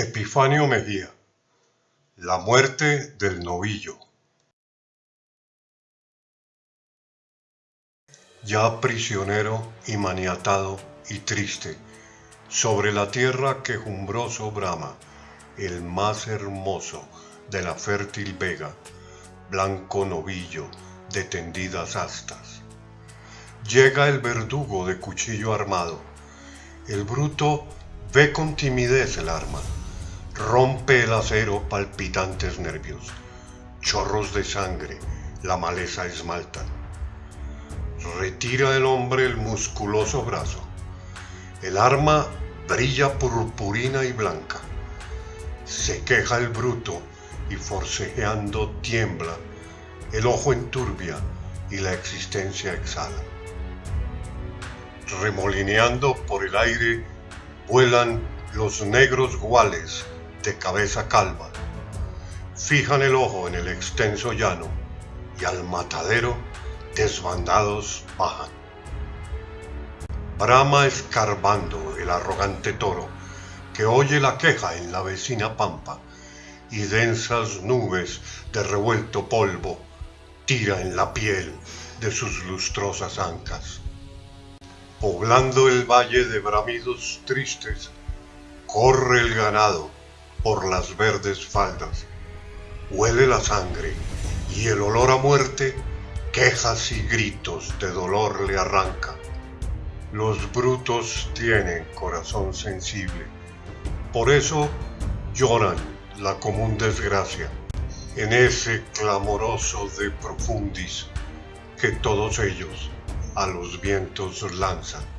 Epifanio Mejía. La muerte del novillo. Ya prisionero y maniatado y triste, sobre la tierra quejumbroso brama, el más hermoso de la fértil vega, blanco novillo de tendidas astas. Llega el verdugo de cuchillo armado, el bruto ve con timidez el arma Rompe el acero palpitantes nervios, chorros de sangre, la maleza esmalta. Retira el hombre el musculoso brazo. El arma brilla purpurina y blanca. Se queja el bruto y forcejeando tiembla, el ojo enturbia y la existencia exhala. Remolineando por el aire vuelan los negros guales de cabeza calva, fijan el ojo en el extenso llano y al matadero desbandados bajan. Brama escarbando el arrogante toro que oye la queja en la vecina pampa y densas nubes de revuelto polvo tira en la piel de sus lustrosas ancas. Poblando el valle de bramidos tristes, corre el ganado por las verdes faldas. Huele la sangre y el olor a muerte, quejas y gritos de dolor le arranca. Los brutos tienen corazón sensible, por eso lloran la común desgracia en ese clamoroso de profundis que todos ellos a los vientos lanzan.